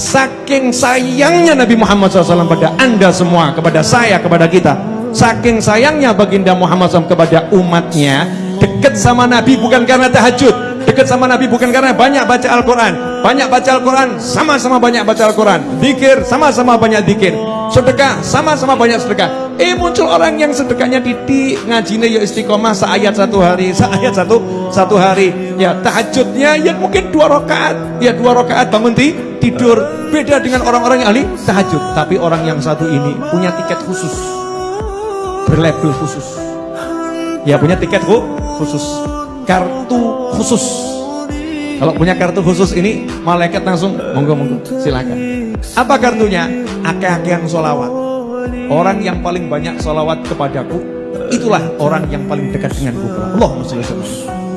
Saking sayangnya Nabi Muhammad SAW pada anda semua, kepada saya, kepada kita. Saking sayangnya baginda Muhammad SAW kepada umatnya, dekat sama Nabi bukan karena tahajud, dekat sama Nabi bukan karena banyak baca Al-Quran, banyak baca Al-Quran, sama-sama banyak baca Al-Quran, dikir, sama-sama banyak dikir, sedekah, sama-sama banyak sedekah. Eh muncul orang yang sedekahnya titik, ngajinya ya istiqomah seayat satu hari, seayat satu satu hari. Ya tahajudnya ya mungkin dua rakaat, ya dua rakaat bangun ti, tidur. Beda dengan orang-orang yang ahli tahajud. Tapi orang yang satu ini punya tiket khusus, berlabel khusus. Ya punya tiket kok khusus, kartu khusus. Kalau punya kartu khusus ini malaikat langsung monggo monggo silakan. Apa kartunya? Akeh-akehan solawat. Orang yang paling banyak solawat kepadaku Itulah orang yang paling dekat denganku Allahumma salli